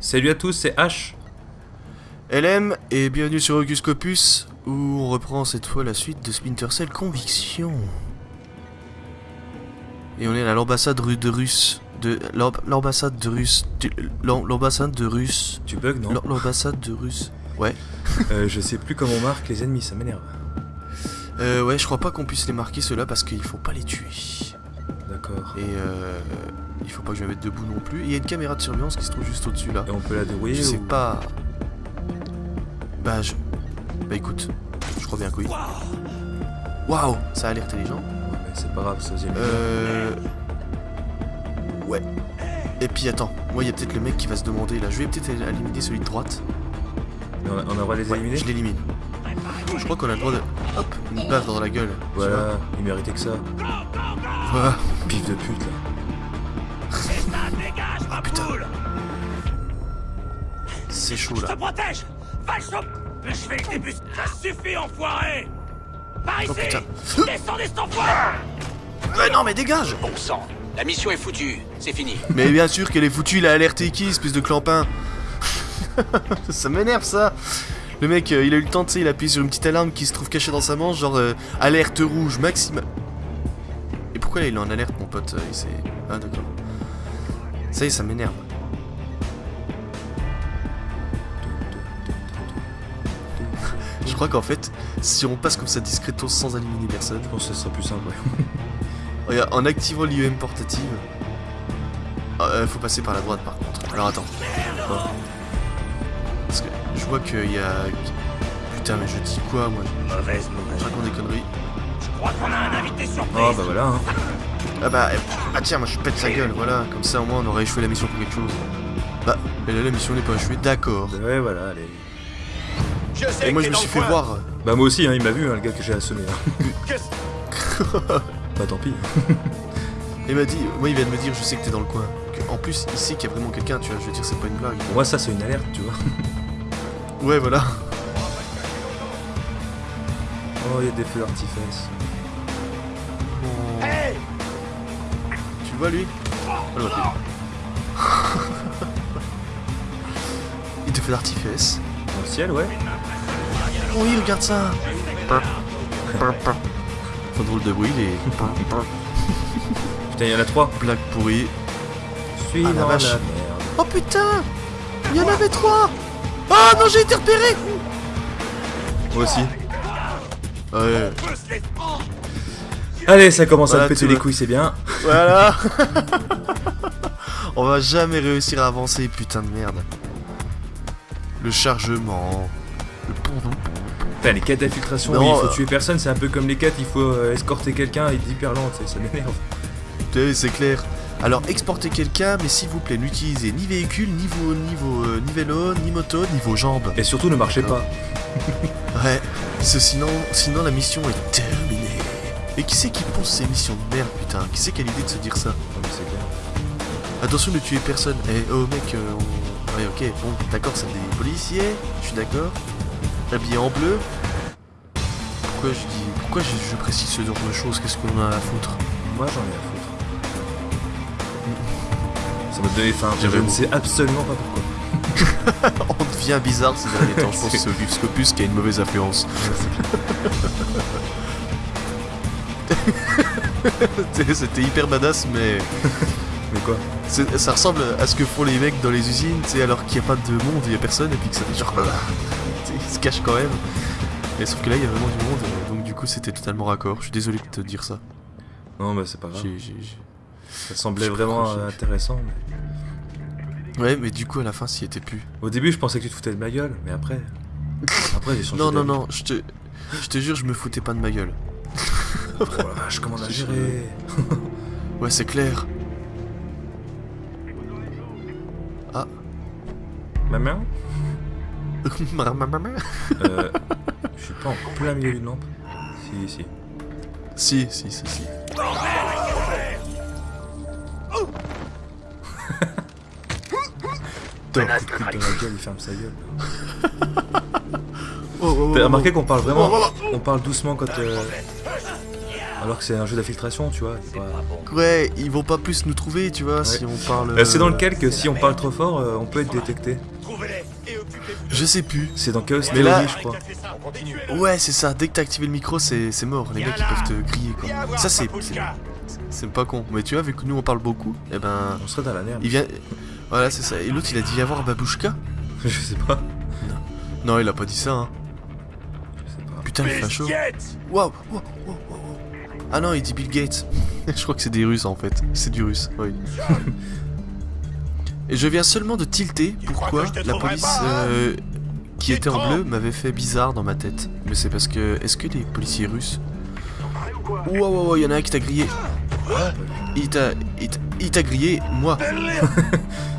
Salut à tous, c'est H. LM et bienvenue sur Ocus Scopus où on reprend cette fois la suite de Splinter Cell Conviction. Et on est à l'ambassade de Russe. De l'amb- l'ambassade de Russe. L'ambassade de Russe. Tu bugs, non? L'am- L'ambassade de Russe. Ouais. Euh, Je sais plus comment on marque les ennemis, ça m'énerve. Euh, ouais, je crois pas qu'on puisse les marquer ceux-là parce qu'il faut pas les tuer. D'accord. Et euh, il faut pas que je me mette debout non plus. Et il y a une caméra de surveillance qui se trouve juste au-dessus là. Et on peut la dérouiller Je sais ou- pas. Bah je. Bah écoute, je crois bien que oui. Waouh, ça a l'air intelligent. Ouais, mais c'est pas grave, ça faisait Euh. Ouais. Et puis attends, moi il y a peut-être le mec qui va se demander là. Je vais peut-être éliminer celui de droite. Mais on a, on a le droit de les Ouais, éliminer je l'élimine. Je crois qu'on a le droit de. Hop, une baffe dans la gueule. Voilà, il méritait que ça. Voilà. Pif de pute là. Ah putain. C'est chaud Je là. te protège Va le choper Je vais le débus Ça suffit, enfoiré Par ici Oh putain. Descendez cet enfoiré Ouais, non, mais dégage Bon sang, la mission est foutue, c'est fini. Mais bien sûr qu'elle est foutue, il a alerté qui, espèce de clampin Ça m'énerve ça Le mec, euh, il a eu le temps, tu sais, il a appuyé sur une petite alarme qui se trouve cachée dans sa manche, genre euh, alerte rouge maximum. Et pourquoi là, il est en alerte, mon pote euh, il s'est- Ah, d'accord. Ça y est, ça m'énerve. Je crois qu'en fait, si on passe comme ça discretos sans éliminer personne, Je pense que ce serait plus simple, ouais. Regarde, en activant l'IEM portative. Euh, faut passer par la droite par contre. Alors attends. Je vois qu'il y a. Putain, mais je dis quoi moi Mauvaise Je raconte des conneries. Je crois qu'on a un invité surprise Oh bah voilà, hein. Ah bah. eh, Ah tiens, moi je pète sa gueule, voilà. Comme ça au moins on aurait échoué la mission pour quelque chose. Bah, mais là la mission n'est pas échouée, d'accord. Ouais, voilà, allez. Je sais Et moi je me suis fait coin. voir. Bah moi aussi, hein, il m'a vu, hein, le gars que j'ai assommé. hein. Bah tant pis. Il m'a dit, moi il vient de me dire, je sais que t'es dans le coin. En plus, il sait qu'il y a vraiment quelqu'un, tu vois, je veux dire, c'est pas une blague. Pour moi, ça c'est une alerte, tu vois. Ouais, voilà. Oh, il y a des feux d'artifice. Hey Tu le vois lui Oh, le voit Il te fait l'artifice. Dans le ciel, ouais. Oh oui, regarde ça Enfin, drôle de bruit, les Putain, il y en a trois. blagues pourries. Suis Ah, la vache. merde. Oh putain Il y en avait trois Ah non, j'ai été repéré Moi aussi. Ouais, Allez, ça commence à me péter les couilles, c'est bien. voilà On va jamais réussir à avancer, putain de merde. Le chargement... Le pont Putain, les quêtes d'infiltration, oui, il faut euh, tuer personne, c'est un peu comme les quêtes, il faut euh, escorter quelqu'un, il est hyper lent, tu sais, ça m'énerve. C'est clair. Alors, exportez quelqu'un, mais s'il vous plaît, n'utilisez ni véhicule, ni, vo- ni, vo- euh, ni vélo, ni moto, ni vos jambes. Et surtout, ne marchez pas. Ouais, parce que sinon, sinon la mission est terminée. Et qui c'est qui pose ces missions de merde, putain? Qui c'est qui a l'idée de se dire ça? Mais clair. Attention de tuer personne. Eh, oh mec, euh, on... Ouais, ok, bon, d'accord, c'est des policiers, je suis d'accord. Habillés en bleu. Pourquoi je dis... Pourquoi je, je précise ce genre de choses? Qu'est-ce qu'on a à foutre? Moi, j'en ai à foutre. Je ne sais absolument pas pourquoi. On devient bizarre ces derniers temps, je pense que c'est Scopus qui a une mauvaise influence. C'était hyper badass, mais Mais quoi? Ça ressemble à ce que font les mecs dans les usines, tu sais, alors qu'il n'y a pas de monde, il n'y a personne, et puis que ça fait genre. Ils se cachent quand même. Et sauf que là, il y a vraiment du monde, donc du coup, c'était totalement raccord. Je suis désolé de te dire ça. Non, bah c'est pas grave. Ça semblait vraiment intéressant. mais- Ouais, mais du coup, à la fin, s'y était plus. Au début, je pensais que tu te foutais de ma gueule, mais après. Après, j'ai changé. Non, non, non, je te, je te jure, je me foutais pas de ma gueule. Oh la vache, comment on a géré Ouais, c'est clair. Ah. Ma main Ma- ma- ma- ma- Euh. Je suis pas en plein milieu d'une lampe Si, si. Si, si, si, si. Top. Coup de coude dans la gueule, il ferme sa gueule. oh, T'as oh, remarqué qu'on parle vraiment. Oh, On parle doucement quand. euh, Alors que c'est un jeu d'infiltration, tu vois. pas- Ouais, ils vont pas plus nous trouver, tu vois, si on parle. Euh, c'est dans euh, lequel que si on parle trop fort, euh, on peut être détecté. Je sais plus. C'est dans Chaos Mais Theory, là- je crois. Ouais, c'est ça. Dès que t'as activé le micro, c'est mort. Les mecs, ils peuvent te crier, quoi. Ça, c'est. c'est- C'est pas con. Mais tu vois, vu que nous, on parle beaucoup, eh ben. On serait dans la merde. Il vient. Voilà, c'est ça. Et l'autre, il a dit y avoir Babouchka Je sais pas. Non, il a pas dit ça, hein. Je sais pas. Putain, le facho. Biscuits Waouh, waouh, waouh. Ah non, il dit Bill Gates. je crois que c'est des Russes en fait. C'est du russe, oui. Et je viens seulement de tilter pourquoi la police pas, hein euh, qui était en bleu m'avait fait bizarre dans ma tête. Mais c'est parce que. Est-ce que les policiers russes. Waouh, waouh, waouh, il y en a un qui t'a grillé. Il t'a. Il t'a- il t'a grillé, moi.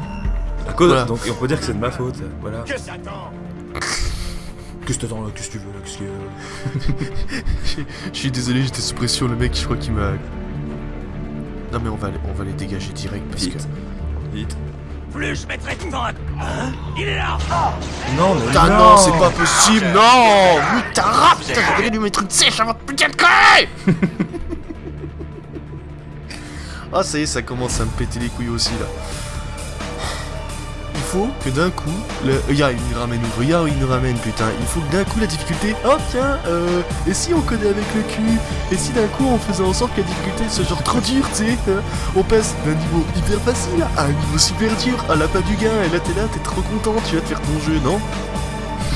À cause- Voilà. Donc on peut dire que c'est de ma faute. Voilà. Que Satan Qu'est-ce que t'attends là Qu'est-ce que tu veux là Qu'est-ce que. Je suis désolé, j'étais sous pression, le mec, je crois qu'il m'a. Non, mais on va, les- on va les dégager direct parce que. Vite. Plus je mettrai de temps à... Hein? Il est là Non, mais. Putain, non, c'est pas possible, non Putain, rap Putain, j'aurais lui mettre une sèche avant de putain de conneries Ah, ça y est, ça commence à me péter les couilles aussi, là. Il faut que d'un coup... Le... Il nous ramène Regarde, il nous ramène, putain. Il faut que d'un coup, la difficulté... Oh, tiens, euh... Et si on connaît avec le cul Et si d'un coup, on faisait en sorte que la difficulté soit genre trop dure, tu sais hein On passe d'un niveau hyper facile à un niveau super dur, à la pas du gain, et là, t'es là, t'es trop content, tu vas te faire ton jeu, non?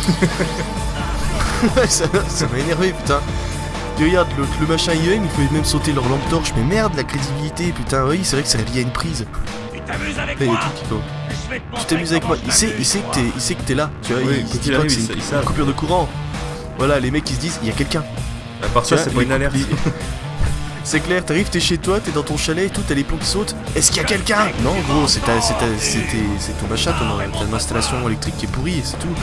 Ça ça m'a énervé, putain. Puis regarde, le, machin IEM, il pouvait même sauter leur lampe torche, mais merde, la crédibilité, putain, oui, c'est vrai que c'est lié à une prise. Tu t'amuses avec moi Tu t'amuses avec il sait, il sait que t'es, il sait que t'es là, tu vois, Oui, il, il arrive, c'est une, coupure de courant. Voilà, les mecs ils se disent, il y a quelqu'un. À part ça, c'est pas une alerte. C'est clair, t'arrives, t'es chez toi, t'es dans ton chalet et tout, t'as les plombs qui sautent. Est-ce qu'il y a quelqu'un? Non, gros, c'est ta, c'est ta, c'est tes- c'est ton machin, ton, ton installation électrique qui est pourrie et c'est tout.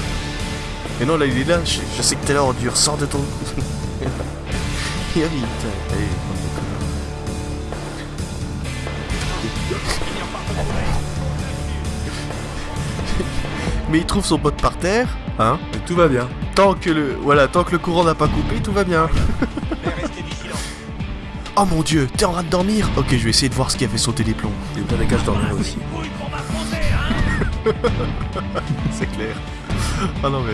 Et non, là, il est là, je, je sais que t'es là, on dure, sors de ton. Allez, Mais il trouve son pote par terre, hein Mais tout va bien. Tant que le, voilà, tant que le courant n'a pas coupé, tout va bien. Mais restez vigilants. Oh mon dieu, t'es en train de dormir Ok, je vais essayer de voir ce qui a fait sauter les plombs. Et bien des caches dormir aussi. Pour m'affronter, hein C'est clair. Ah non mais...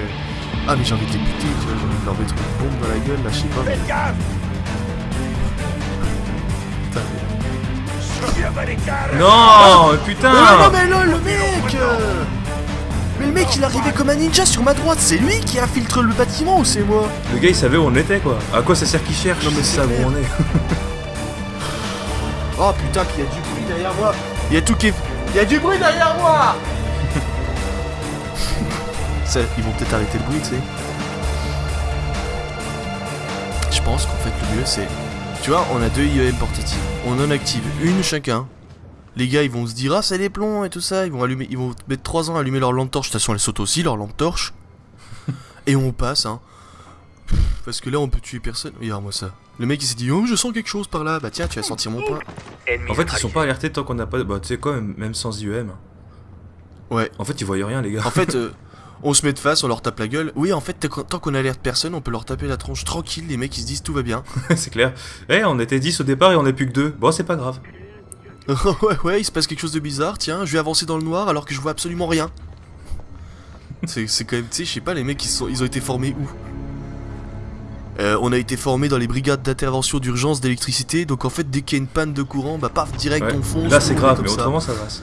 Ah mais j'ai envie de les buter, tu vois, j'ai envie de leur mettre une bombe dans la gueule, là, je sais pas. Gaffe Putain, mais... Non, Mais putain non mais là, le mec euh, Mais le mec, il arrivait comme un ninja sur ma droite, c'est lui qui infiltre le bâtiment ou c'est moi Le gars il savait où on était quoi. À quoi ça sert qu'il cherche Non, mais C'est ça où on est. Oh putain, puis il y a du bruit derrière moi Il y a tout qui est... Il y a du bruit derrière moi Ça, Ils vont peut-être arrêter le bruit, tu sais. Je pense qu'en fait, le mieux, c'est... Tu vois, on a deux IEM portatives. On en active une chacun. Les gars, ils vont se dire, ah, c'est les plombs et tout ça. Ils vont allumer... Ils vont mettre 3 ans à allumer leur lampe torche. De toute façon, elles sautent aussi, leur lampe torche. et on passe, hein. Parce que là, on peut tuer personne. Regarde-moi ça. Le mec, il s'est dit, oh, je sens quelque chose par là. Bah tiens, tu vas sentir mon point. En fait, ils sont pas alertés tant qu'on n'a pas. Bah, tu sais quoi, même, même sans IEM. Ouais. En fait, ils voyaient rien, les gars. En fait, euh, on se met de face, on leur tape la gueule. Oui, en fait, tant qu'on- tant qu'on alerte personne, on peut leur taper la tronche tranquille. Les mecs, ils se disent tout va bien. c'est clair. Eh, on était 10 au départ et on est plus que 2. Bon, c'est pas grave. ouais, ouais, il se passe quelque chose de bizarre. Tiens, je vais avancer dans le noir alors que je vois absolument rien. C'est quand même, tu sais, je sais pas, les mecs, ils, sont, ils ont été formés où? Euh, on a été formés dans les brigades d'intervention d'urgence d'électricité, donc en fait, dès qu'il y a une panne de courant, bah paf, direct, Ouais. on fonce. Là, c'est est grave, mais ça. autrement, ça passe.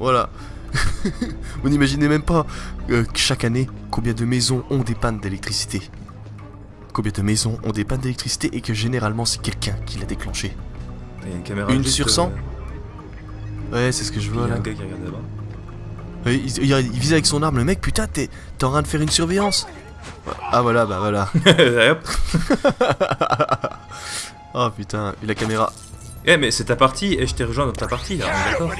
Voilà. Vous n'imaginez même pas euh, que chaque année, combien de maisons ont des pannes d'électricité. Combien de maisons ont des pannes d'électricité et que généralement c'est quelqu'un qui l'a déclenché. Il y a une caméra. Une juste, sur euh, cent Ouais, c'est ce que je Il y vois a là. un gars qui regarde là-bas. Il, il- il vise avec son arme, le mec, putain, t'es en train de faire une surveillance. Ah voilà, bah voilà. Oh putain, et la caméra. Eh, mais c'est ta partie et je t'ai rejoint dans ta partie là, d'accord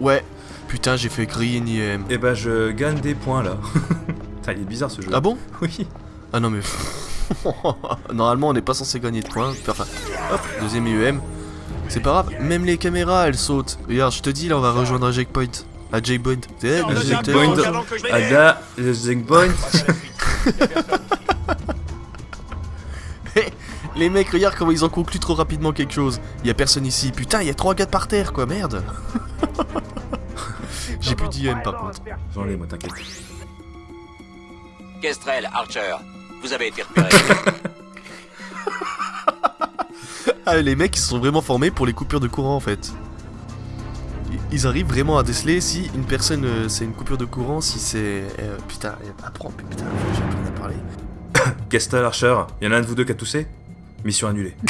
Ouais, putain, j'ai fait griller une IM. Eh ben, je gagne des points là. Putain, il est bizarre ce jeu. Ah bon? Oui. Ah non mais... Normalement on n'est pas censé gagner de points. Enfin, hop, deuxième IEM. C'est pas grave, même les caméras elles sautent. Regarde, je te dis là on va rejoindre un checkpoint. À J-Point. Eh, le Un checkpoint. Ada, le Zing Point. Les mecs, regarde comment ils ont conclu trop rapidement quelque chose. Il y a personne ici. Putain, il y a trois gars par terre, quoi, merde. J'ai plus d'IM par contre. J'en ai, moi, t'inquiète. Kestrel, Archer, vous avez été repérés. Ah, les mecs, ils se sont vraiment formés pour les coupures de courant en fait. Ils- arrivent vraiment à déceler si une personne euh, c'est une coupure de courant, si c'est. euh, putain, apprends, putain, j'ai plus rien à parler. Kestal, Archer, y en a un de vous deux qui a toussé? Mission annulée.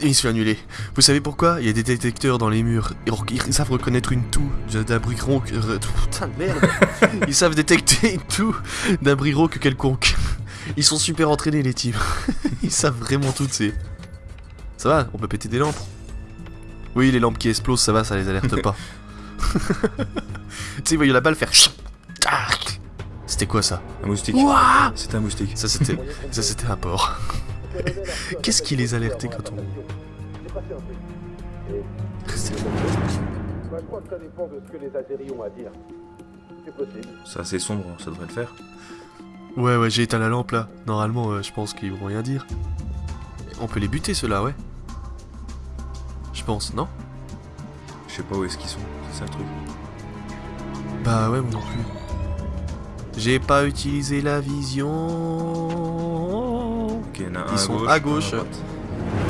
Fait annuler. Vous savez pourquoi? Il y a des détecteurs dans les murs. Ils, savent reconnaître une toux d'un bruit rauque. re- Putain de merde Ils savent détecter une toux d'un bruit quelconque. Ils sont super entraînés les types. Ils savent vraiment tout, tu sais. Ça va, on peut péter des lampes. Oui, les lampes qui explosent, ça va, ça les alerte pas. tu sais, ils voyaient la balle faire. Tac C'était quoi ça? Un moustique. Ouah C'était un moustique. Ça c'était, ça c'était un porc. Qu'est-ce qui les alertait quand on... Je crois que ça dépend de ce que les Azéris ont à dire. C'est possible. C'est assez sombre, ça devrait le faire. Ouais, ouais, j'ai éteint la lampe là. Normalement, euh, je pense qu'ils vont rien dire. On peut les buter ceux-là, ouais. Je pense, non? Je sais pas où est-ce qu'ils sont, c'est ça le truc. Bah ouais, moi non plus. J'ai pas utilisé la vision. Ok, y en a un Ils à sont gauche, à gauche.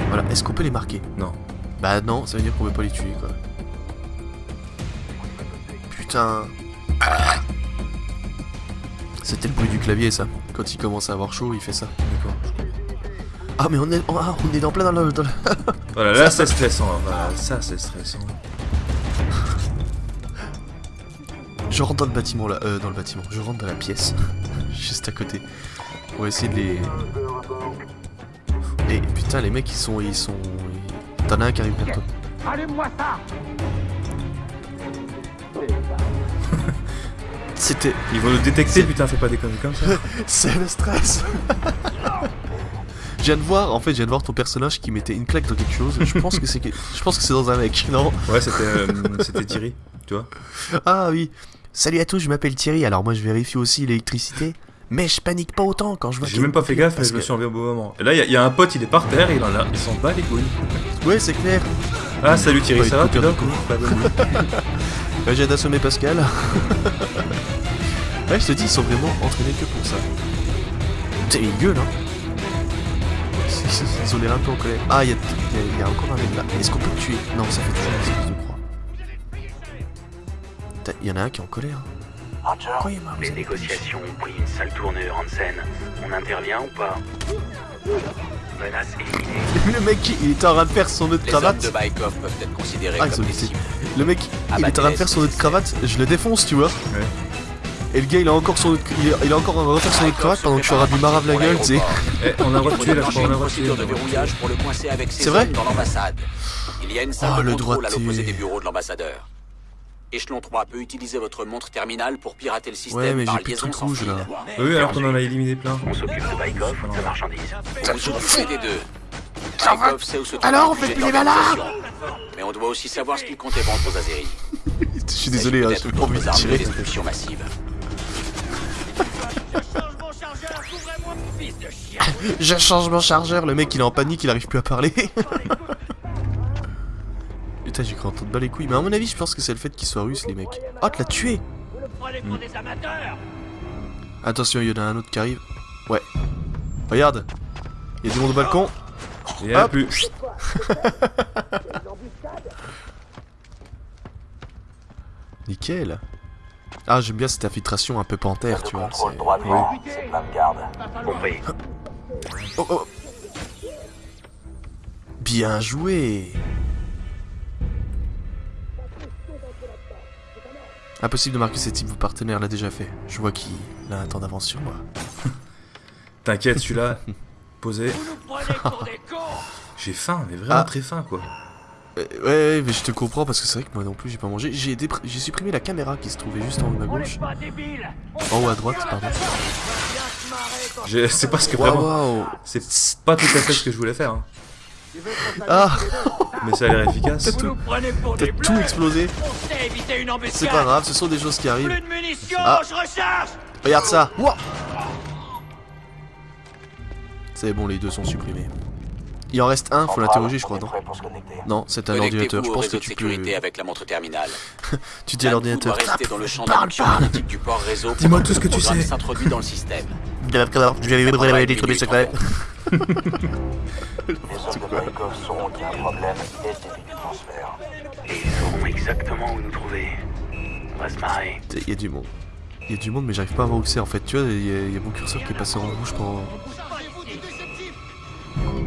Voilà, est-ce qu'on peut les marquer? Non. Bah non, ça veut dire qu'on peut pas les tuer quoi. Putain. C'était le bruit du clavier ça. Quand il commence à avoir chaud, il fait ça. Ah mais on est, ah, on est en plein dans le... dans le- Voilà, là c'est stressant. Voilà, ça c'est stressant. Je rentre dans le bâtiment là, euh, dans le bâtiment. Je rentre dans la pièce, juste à côté. On va essayer de les. Et putain, les mecs ils sont, ils sont. T'en as un qui arrive toi. Allume-moi ça C'était. Ils vont nous détecter, putain, fais pas des conneries comme ça. C'est le stress. Je viens de voir, en fait, je viens de voir ton personnage qui mettait une claque dans quelque chose. Je pense que c'est, je pense que c'est dans un mec, non? Ouais, c'était euh, c'était Thierry, tu vois. Ah oui. Salut à tous, je m'appelle Thierry. Alors moi, je vérifie aussi l'électricité, mais je panique pas autant quand je vois. J'ai même pas une fait gaffe, mais je me que- suis enlevé au bon moment. Et là, il y, a un pote, il est par terre, il en a, il s'en bat les couilles. Ouais, c'est clair. Ah, salut Thierry, Ouais, ça va, tu dors écoute. Pas? bonne nuit. Ouais, j'ai d'assommer Pascal. ouais, je te dis, ils sont vraiment entraînés que pour ça. Putain, ils gueulent, hein. Ils- Ils ont l'air un peu en colère. Ah, il y a, y y encore un mec là. Est-ce qu'on peut le tuer? Non, ça fait toujours une espèce de croix. Il y en a un qui est en colère. Les négociations ont pris une sale tournure, Hansen. On intervient ou pas? Menace éliminée. Le mec, il était en train de faire son nœud de Les cravate. de Baikov peuvent être considérés Ah, comme des. Le mec, il est en train de faire son nœud de cravate, je le défonce, tu vois. Et le gars, il a encore son il, a, il a encore un refaire son cravate pendant que je suis de lui marave la gueule, tu sais. Eh, on a là, je crois, on ses C'est vrai hommes dans l'ambassade. Il y a une salle Oh, de contrôle à droitier. l'opposé des bureaux de l'ambassadeur. Échelon 3 peut utiliser votre montre terminale pour pirater le système Ouais, mais par j'ai plus de liaison trucs sans rouges fil. là. Oui, alors qu'on en a éliminé plein. On s'occupe de Baikov, de marchandises. Vous vous occupez des deux. Baikov sait où se trouve Alors, on fait plus les l'organisation. Mais on doit aussi savoir ce qu'il comptait vendre aux Azéris. Je suis désolé, hein, Peut-être j'ai pas envie de d'autres armes de. Je change mon chargeur, le mec il est en panique, il arrive plus à parler. Putain, j'ai cru entendre bas les couilles. Mais à mon avis, je pense que c'est le fait qu'ils soient russes, les mecs. Oh, tu l'as tué amateurs Attention, il y en a un autre qui arrive. Ouais. Regarde. Il y a du monde au balcon. Il y a plus. Nickel. Ah, j'aime bien cette infiltration un peu panthère, tu vois. Contrôle c'est- droit devant, c'est plein de garde. Compris. Oh, oh. Bien joué Impossible de marquer ces types, vos partenaires l'a déjà fait. Je vois qu'il a un temps d'avance sur moi. T'inquiète, celui-là, posé. Vous nous prenez pour des cons J'ai faim, mais vraiment Ah. très faim quoi. Euh, ouais, ouais, mais je te comprends parce que c'est vrai que moi non plus j'ai pas mangé. J'ai dépr- supprimé la caméra qui se trouvait juste en haut à gauche. En haut à droite, pardon. Je sais pas ce que Waouh, vraiment. waouh. C'est pas tout à fait ce que je voulais faire, hein. Ah, mais ça a l'air efficace. T'as tout bleus explosé. C'est pas grave, ce sont des choses qui arrivent. Plus de munitions, Ah. Regarde ça. C'est bon, les deux sont supprimés. Il en reste un, faut l'interroger, je crois, non Non, c'est un ordinateur. Je pense que tu peux. avec la montre terminale. Tu dis à l'ordinateur. dans le champ Parle du port réseau. Dis-moi tout ce que le tu sais. s'introduit dans le système. Je vais révéler des trucs secrets. Les hommes de Barikov sauront qu'il y a un problème et début du transfert. Et ils sauront exactement où nous trouver. On va se marrer. Il y a du monde. Il y a du monde, mais j'arrive pas à voir où c'est en fait. Tu vois, il y, a- il y a mon curseur qui est passé en rouge pendant.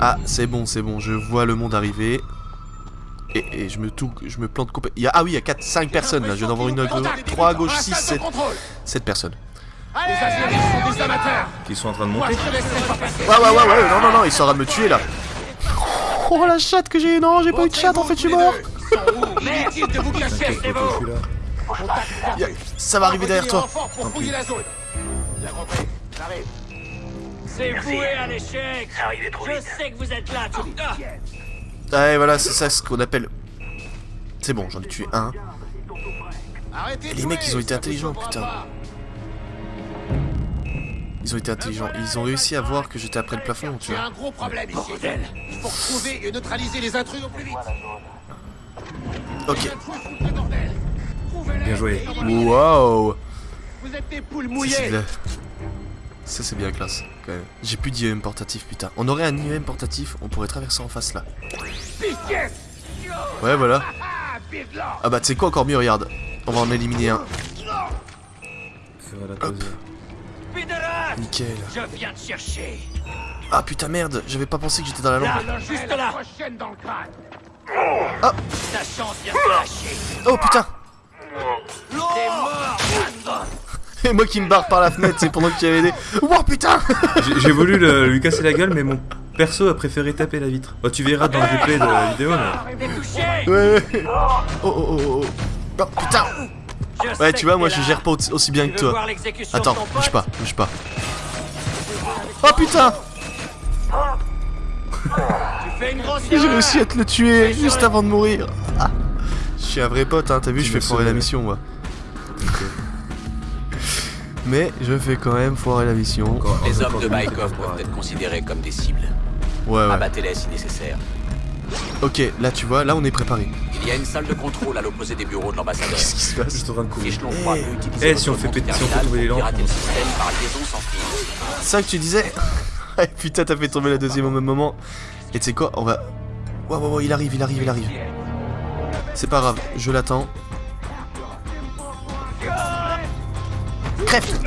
Ah, c'est bon, c'est bon. Je vois le monde arriver. Et, et je me je me plante complètement. Ah oui, il y a 4, 5 personnes là. Je viens d'en voir une à gauche, 3 à gauche, 6, 7. 7 personnes. Les Azeris sont des amateurs Qui sont en train de monter. Ouais, ouais, ouais, ouais. Non, non, non, ils sont en train de me tuer là. Oh la chatte que j'ai. Non, j'ai pas eu de chatte en fait, je suis mort. Inutile de vous cacher, Ça va arriver derrière toi. pour fouiller la zone Bien compris, j'arrive C'est voué à l'échec Je vite. sais que vous êtes là tous Ouais, voilà, c'est ça ce qu'on appelle. C'est bon, j'en ai tué un. Arrêtez Et les mecs, ils ont été intelligents, putain. pas. Ils ont été intelligents. Ils ont réussi à voir que j'étais après le plafond, tu J'ai vois. un gros problème ici Il faut retrouver et neutraliser les intrus au plus vite Ok. Bordel Bien joué. et Waouh Vous êtes des poules mouillées Ça, c'est bien classe, quand même. J'ai plus d'IEM portatif, putain. On aurait un IEM portatif, on pourrait traverser en face, là. Ouais, voilà. Ah, Ah bah, tu sais quoi, encore mieux, regarde. On va en éliminer un. Pédéraste Nickel. Je viens te chercher Ah putain, merde, j'avais pas pensé que j'étais dans la lampe. Juste là lâcher Oh putain T'es mort Et moi qui me barre par la fenêtre, c'est pendant que tu avais aidé. Oh putain J'ai voulu le- lui casser la gueule, mais mon perso a préféré taper la vitre. Bah, tu verras dans le replay de la vidéo, mais. Ouais, ouais. Oh, oh, oh, oh. Oh putain Ouais, tu vois, moi je gère pas aussi bien que toi. Attends, bouge pas, bouge pas. Oh putain J'ai réussi à te le tuer juste avant de mourir. Ah. Je suis un vrai pote, hein, t'as vu, Tu je fais foirer la mission, moi. Mais je fais quand même foirer la mission. Encore- Les hommes de Baikov peuvent être considérés comme des cibles. Ouais, ouais. Abattez-les si nécessaire. Ok, là tu vois, là on est préparé. Il y a une salle de contrôle à l'opposé des bureaux de l'ambassadeur. Qu'est-ce qui se passe Juste en train de courir. Échelon 3 Eh. si on fait péter- si on fait tomber les lampes, pirater on- le système par liaison sans fil. C'est ça que tu disais Putain, t'as fait tomber la deuxième au même moment. Et tu sais quoi, on va... Ouais, ouais, ouais, il arrive, il arrive, il arrive. C'est pas grave, je l'attends. Crève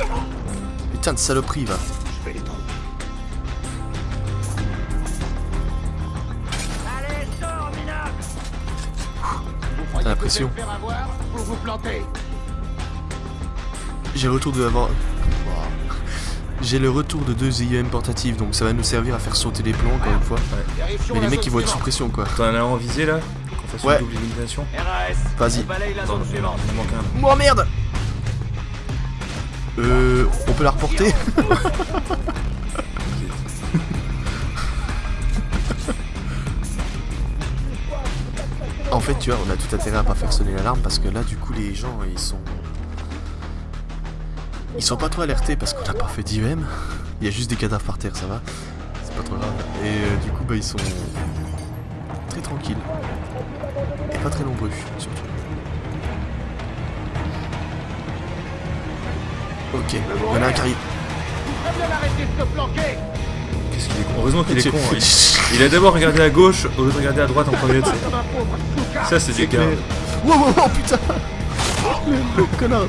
Putain de saloperie, va. Vous la pression. allez J'ai le retour de avoir... J'ai le retour de deux IEM portatifs, donc ça va nous servir à faire sauter les plombs encore une fois. Mais les mecs ils vont être sous pression quoi. T'en as un en visée là? Qu'on fasse Ouais. une double élimination? Vas-y. il manque un. Oh merde Euh... On peut la reporter? En fait, tu vois, on a tout intérêt à pas faire sonner l'alarme parce que là, du coup, les gens, ils sont... Ils sont pas trop alertés parce qu'on n'a pas fait d'IEM. Il y a juste des cadavres par terre, ça va. C'est pas trop grave. Et euh, du coup, bah, ils sont très tranquilles. Et pas très nombreux, surtout. Ok, il y en a un qui arrive. Très bien arrêter de se planquer Qu'est-ce qu'il est con Heureusement qu'il est con. hein. Il- a d'abord regardé à gauche au lieu de regarder à droite en premier. Ça, c'est du gars. Wow, wow, wow, putain le, le connard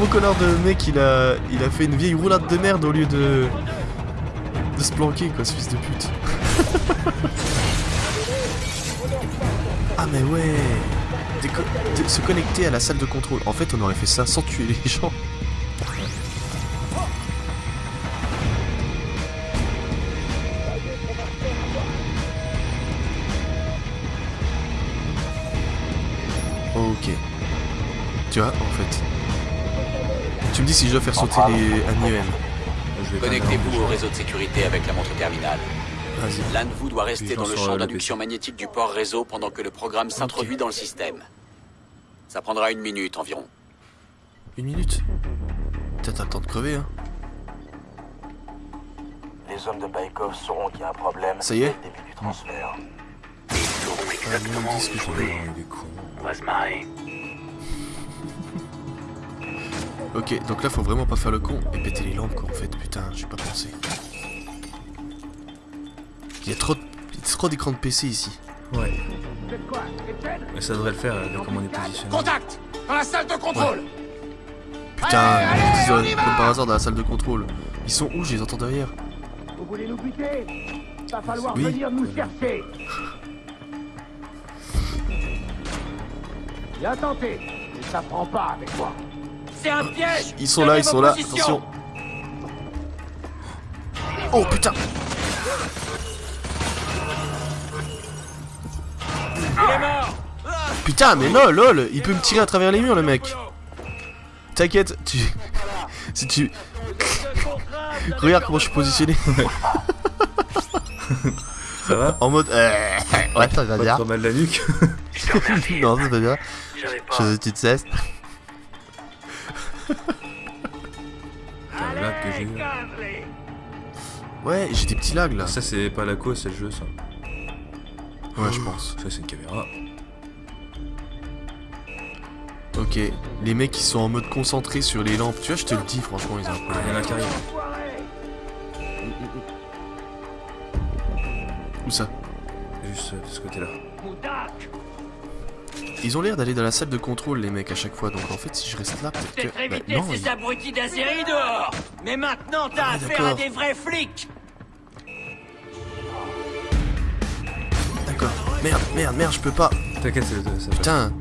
Mon connard de mec, il a, il a fait une vieille roulade de merde au lieu de... de se planquer, quoi, ce fils de pute. ah, mais ouais Déco- de- Se connecter à la salle de contrôle. En fait, on aurait fait ça sans tuer les gens. Si je dois faire sauter les IEM. Je vais Connectez-vous au réseau de sécurité avec la montre terminale. L'un de vous doit rester dans le champ d'induction magnétique du port réseau pendant que le programme s'introduit dans le système. Ça prendra une minute environ. Une minute Peut-être t'as le temps de crever, hein. Les les hommes de Baikov sauront qu'il y a un problème Ça y est début du transfert. Ils sauront Ah, exactement où. On va se marrer. Ok, donc là faut vraiment pas faire le con et péter les lampes quoi en fait, putain, j'ai pas pensé. Il y a trop, de- il y a trop d'écrans de PC ici. Ouais. Mais ça devrait le faire, euh, de comment on est positionné. Contact Dans la salle de contrôle Putain, ils disent, euh, comme par hasard dans la salle de contrôle. Ils sont où Je les entends derrière? Vous voulez nous buter? Va falloir Oui. venir nous chercher Bien tenté, mais ça prend pas avec moi. C'est un piège Ils sont là, ils sont là, attention. Oh putain Il est mort Putain, mais lol, lol, il peut me tirer à travers les murs le mec. T'inquiète, tu... si tu... Regarde comment je suis positionné. Ça va? En mode... euh, Ouais, ça va Pas bien. trop mal la nuque non, ça va bien. Pas. Fais une petite cesse. Ouais, j'ai des petits lags là. Ça, c'est pas la cause, c'est le jeu, ça. Ouais, je pense. Ça, c'est une caméra. Ok, les mecs qui sont en mode concentré sur les lampes, tu vois, je te le dis, franchement, ils ont un Il y en a qui arrivent. Où ça? Juste euh, de ce côté-là. Ils ont l'air d'aller dans la salle de contrôle, les mecs, à chaque fois, donc en fait, si je reste là, peut-être Peut-être que. Bah, éviter non, ces ils- abrutis d'Azeri dehors Mais maintenant, t'as Ah, affaire à des vrais flics Merde, merde, merde, je peux pas. T'inquiète, c'est- ça. Putain,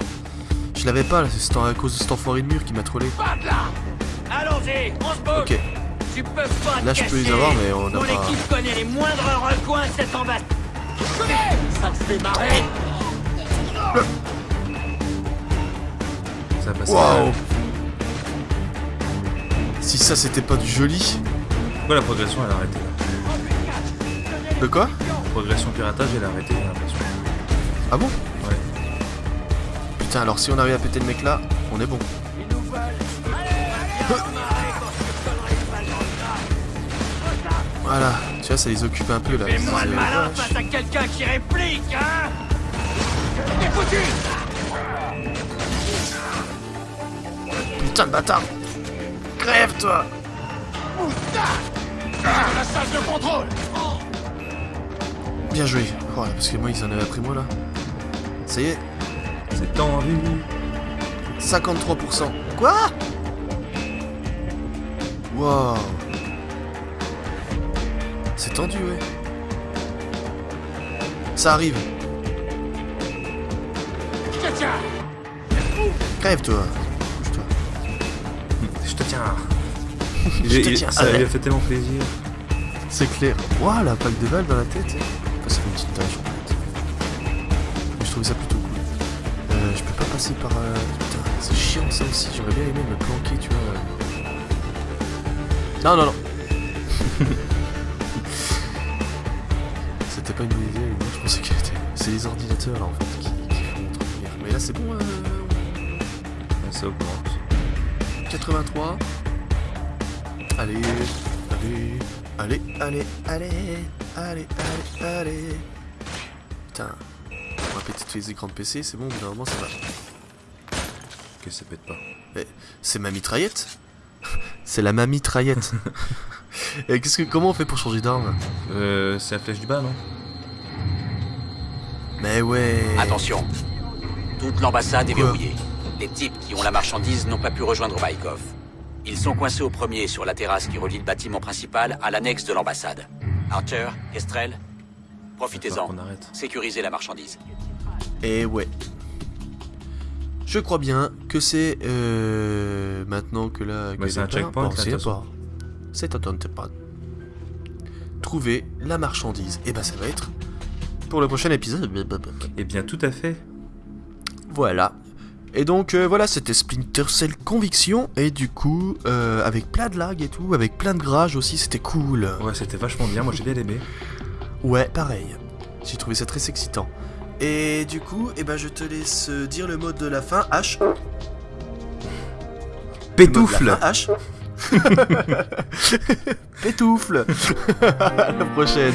je l'avais pas, là, c'est à cause de cet enfoiré de mur qui m'a trollé. Pas de là Allons-y, on se bouge Ok, Tu peux pas Là, je peux les avoir, mais on n'a Mon pas- équipe connaît les moindres recoins de cette. Ça te fait marrer Ça passe. waouh Si ça c'était pas du joli. Pourquoi la progression, elle a arrêté là? De quoi? Progression piratage, elle a arrêté, l'impression. Ah bon Ouais. Putain, alors si on arrive à péter le mec là, on est bon. Voilà, tu vois, ça les occupe un peu là. Fais-moi le malin face à quelqu'un qui réplique, hein T'es foutu Putain de bâtard Crève toi La salle de contrôle Bien joué. Voilà, parce que moi ils en avaient pris moi là. Ça y est, C'est tendu. 53%. Quoi? Wow. C'est tendu, ouais. Ça arrive. Je te tiens Crève toi. Bouge-toi. Je te tiens. Je te tiens. Ça lui a fait tellement plaisir. C'est clair. Waouh, la plaque de balle dans la tête. Trouvais ça plutôt cool. Euh, je peux pas passer par. euh, Putain, c'est chiant ça aussi. J'aurais bien aimé me planquer, tu vois. Non, non, non. C'était pas une bonne idée. Moi, je pensais que c'est les ordinateurs là en fait qui, qui font trop de lumière. Mais là, c'est bon. euh, Ça augmente. 83. Allez, allez, allez, allez, allez, allez, allez, allez. Putain, péter tous les écrans de PC, c'est bon, au bout d'un moment ça va. Que ça pète pas. C'est ma mitraillette C'est la ma mitraillette. Et qu'est-ce que, comment on fait pour changer d'arme? Euh, c'est la flèche du bas, non? Mais ouais. Attention, toute l'ambassade est verrouillée. Les types qui ont la marchandise n'ont pas pu rejoindre Baikov. Ils sont coincés au premier sur la terrasse qui relie le bâtiment principal à l'annexe de l'ambassade. Archer, Kestrel, profitez-en. Sécurisez la marchandise. Et ouais. Je crois bien que c'est euh, maintenant que là. Bah, c'est un checkpoint, c'est un checkpoint. Trouver la marchandise. Et bah ça va être pour le prochain épisode. Eh bien, tout à fait. Voilà. Et donc euh, voilà, c'était Splinter Cell Conviction. Et du coup, euh, avec plein de lag et tout, avec plein de garages aussi, c'était cool. Ouais, c'était vachement bien. Moi, j'ai bien aimé. Ouais, pareil. J'ai trouvé ça très excitant. Et du coup, eh ben, je te laisse dire le mode de la fin, H. Pétoufle H. Pétoufle À la prochaine